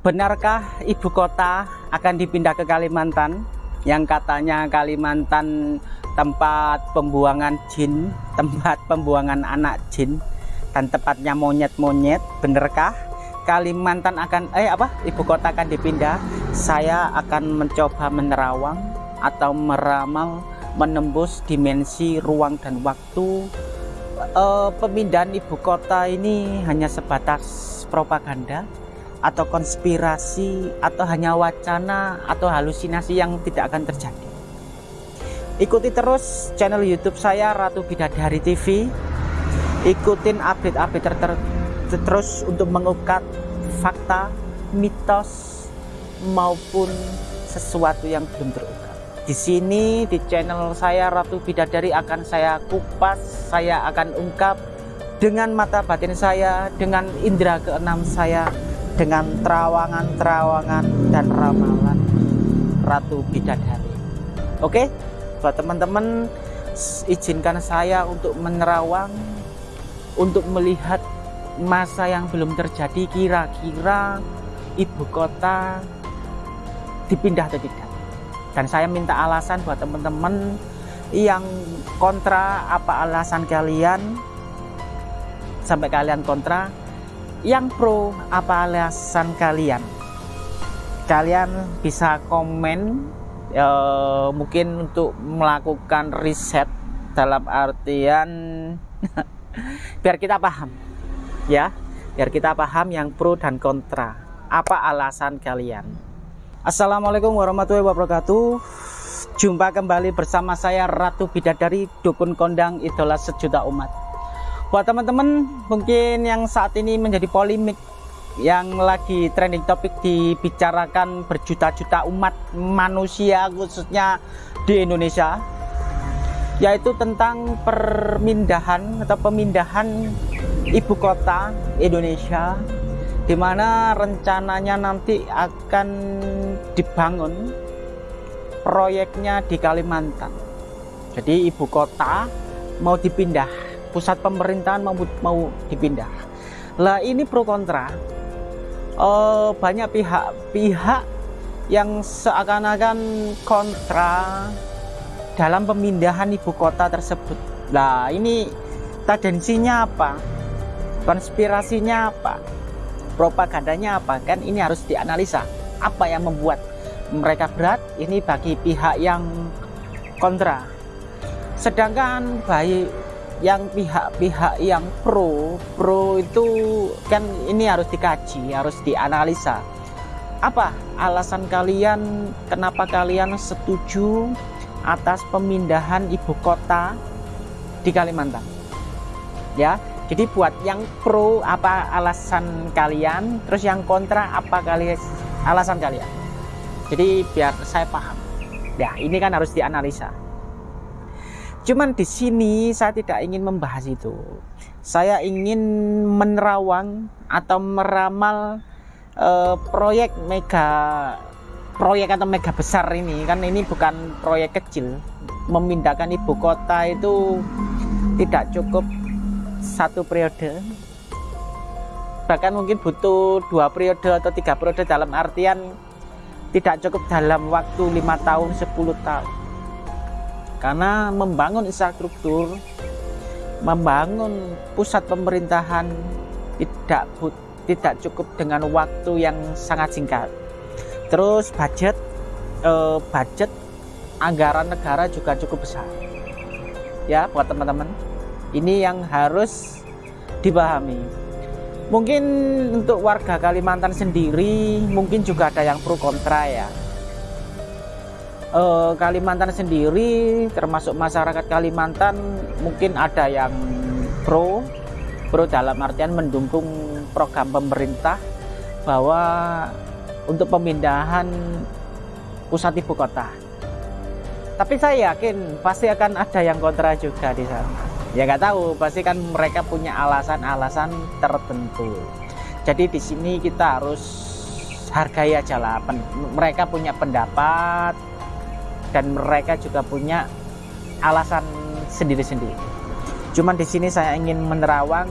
Benarkah ibu kota akan dipindah ke Kalimantan? Yang katanya Kalimantan tempat pembuangan jin, tempat pembuangan anak jin, dan tepatnya monyet-monyet. Benarkah Kalimantan akan eh apa? Ibu kota akan dipindah? Saya akan mencoba menerawang atau meramal menembus dimensi ruang dan waktu. Uh, pemindahan ibu kota ini hanya sebatas propaganda atau konspirasi atau hanya wacana atau halusinasi yang tidak akan terjadi. Ikuti terus channel youtube saya Ratu Bidadari TV ikutin update-update ter ter terus untuk mengungkap fakta mitos maupun sesuatu yang belum terungkap. Di sini di channel saya Ratu Bidadari akan saya kupas saya akan ungkap dengan mata batin saya dengan indera keenam saya dengan terawangan-terawangan dan ramalan Ratu Bidadari. Oke, buat teman-teman izinkan saya untuk menerawang untuk melihat masa yang belum terjadi kira-kira ibu kota dipindah atau tidak. Dan saya minta alasan buat teman-teman yang kontra apa alasan kalian sampai kalian kontra yang pro apa alasan kalian? Kalian bisa komen e, mungkin untuk melakukan riset dalam artian biar kita paham ya. Biar kita paham yang pro dan kontra. Apa alasan kalian? Assalamualaikum warahmatullahi wabarakatuh. Jumpa kembali bersama saya Ratu Bidadari Dukun Kondang Idola Sejuta Umat buat teman-teman mungkin yang saat ini menjadi polemik yang lagi trending topik dibicarakan berjuta-juta umat manusia khususnya di Indonesia yaitu tentang permindahan atau pemindahan ibu kota Indonesia di mana rencananya nanti akan dibangun proyeknya di Kalimantan. Jadi ibu kota mau dipindah pusat pemerintahan mau mau dipindah. Lah ini pro kontra. Uh, banyak pihak-pihak yang seakan-akan kontra dalam pemindahan ibu kota tersebut. Lah ini tendensinya apa? Konspirasinya apa? Propagandanya apa? Kan ini harus dianalisa. Apa yang membuat mereka berat? Ini bagi pihak yang kontra. Sedangkan baik yang pihak-pihak yang pro pro itu kan ini harus dikaji harus dianalisa. Apa alasan kalian kenapa kalian setuju atas pemindahan ibu kota di Kalimantan? Ya jadi buat yang pro apa alasan kalian? Terus yang kontra apa kalian alasan kalian? Jadi biar saya paham. Ya ini kan harus dianalisa Cuman di sini saya tidak ingin membahas itu. Saya ingin menerawang atau meramal uh, proyek mega proyek atau mega besar ini kan ini bukan proyek kecil. Memindahkan ibu kota itu tidak cukup satu periode. Bahkan mungkin butuh dua periode atau tiga periode dalam artian tidak cukup dalam waktu lima tahun 10 tahun karena membangun infrastruktur membangun pusat pemerintahan tidak tidak cukup dengan waktu yang sangat singkat. Terus budget eh, budget anggaran negara juga cukup besar. Ya buat teman-teman ini yang harus dipahami. Mungkin untuk warga Kalimantan sendiri mungkin juga ada yang pro kontra ya eh, Kalimantan sendiri termasuk masyarakat Kalimantan mungkin ada yang pro pro dalam artian mendukung program pemerintah bahwa untuk pemindahan pusat ibu kota. Tapi saya yakin pasti akan ada yang kontra juga di sana. Ya nggak tahu pasti kan mereka punya alasan-alasan tertentu. Jadi di sini kita harus hargai aja lah mereka punya pendapat dan mereka juga punya alasan sendiri-sendiri. Cuman di sini saya ingin menerawang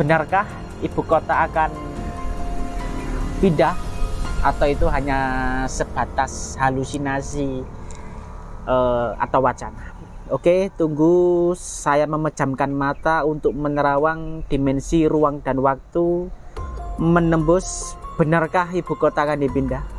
benarkah ibu kota akan pindah atau itu hanya sebatas halusinasi uh, atau wacana Oke, tunggu saya memejamkan mata untuk menerawang dimensi ruang dan waktu menembus benarkah ibu kota akan dipindah?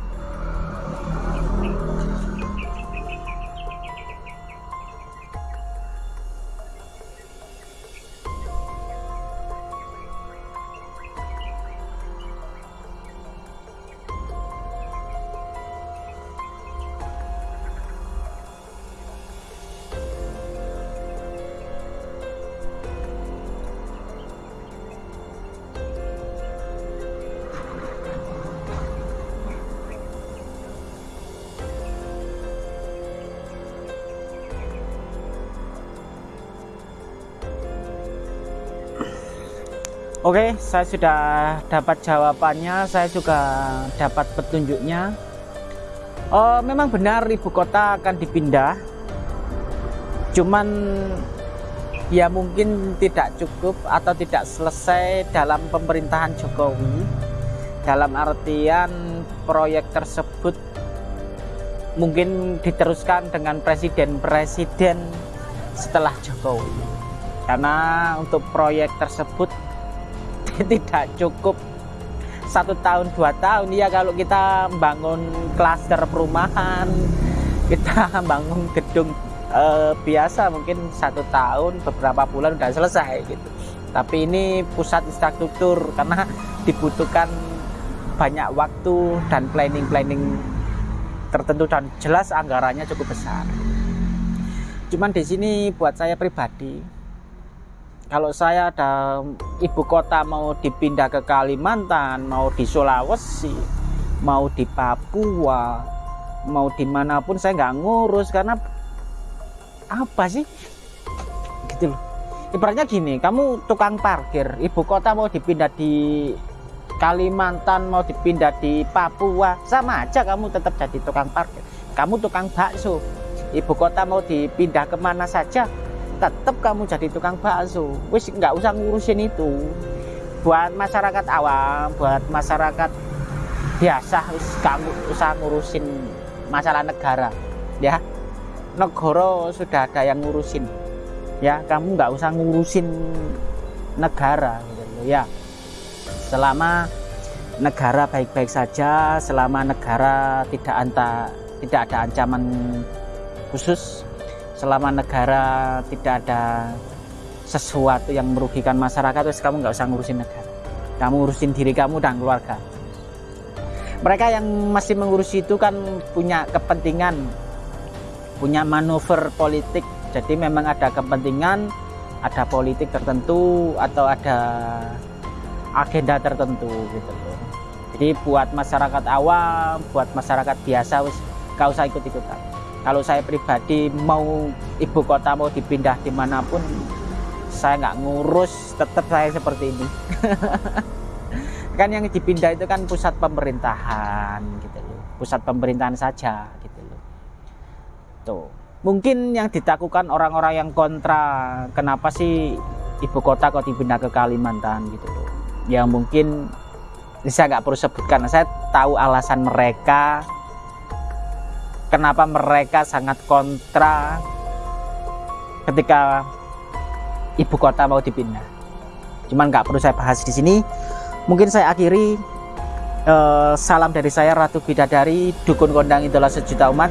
Oke, saya sudah dapat jawabannya, saya juga dapat petunjuknya. Oh, memang benar ibu kota akan dipindah. Cuman ya mungkin tidak cukup atau tidak selesai dalam pemerintahan Jokowi. Dalam artian proyek tersebut mungkin diteruskan dengan presiden-presiden setelah Jokowi. Karena untuk proyek tersebut tidak cukup. Satu tahun dua tahun ya kalau kita bangun klaster perumahan kita bangun gedung eh, biasa mungkin satu tahun beberapa bulan udah selesai gitu. Tapi ini pusat infrastruktur karena dibutuhkan banyak waktu dan planning-planning tertentu dan jelas anggarannya cukup besar. Cuman di sini buat saya pribadi kalau saya ada ibu kota mau dipindah ke Kalimantan, mau di Sulawesi, mau di Papua, mau di mana pun saya nggak ngurus karena apa sih? Gitu loh. Ibaratnya gini, kamu tukang parkir, ibu kota mau dipindah di Kalimantan, mau dipindah di Papua, sama aja kamu tetap jadi tukang parkir. Kamu tukang bakso, ibu kota mau dipindah ke mana saja, tetap kamu jadi tukang bakso. Wis nggak usah ngurusin itu. Buat masyarakat awam buat masyarakat biasa wis kamu usah ngurusin masalah negara ya. Negara sudah ada yang ngurusin ya. Kamu nggak usah ngurusin negara gitu ya. Selama negara baik-baik saja selama negara tidak anta tidak ada ancaman khusus selama negara tidak ada sesuatu yang merugikan masyarakat terus kamu nggak usah ngurusin negara. Kamu urusin diri kamu dan keluarga. Mereka yang masih mengurusi itu kan punya kepentingan punya manuver politik. Jadi memang ada kepentingan ada politik tertentu atau ada agenda tertentu gitu. Loh jadi buat masyarakat awam buat masyarakat biasa wis gak usah ikut-ikutan kalau saya pribadi mau ibu kota mau dipindah di mana pun saya nggak ngurus tetap saya seperti ini. Kan yang dipindah itu kan pusat pemerintahan gitu loh. Pusat pemerintahan saja gitu loh. Tuh. Mungkin yang ditakutkan orang-orang yang kontra kenapa sih ibu kota kok dipindah ke Kalimantan gitu loh. Ya mungkin saya nggak perlu sebutkan saya tahu alasan mereka kenapa mereka sangat kontra ketika ibu kota mau dipindah. Cuman nggak perlu saya bahas di sini. Mungkin saya akhiri eh, salam dari saya Ratu Bidadari, dukun kondang idola sejuta umat.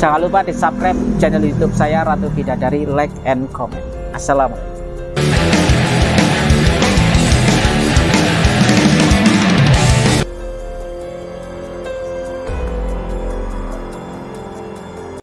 Jangan lupa di subscribe channel YouTube saya Ratu Bidadari, like and comment. Assalamualaikum.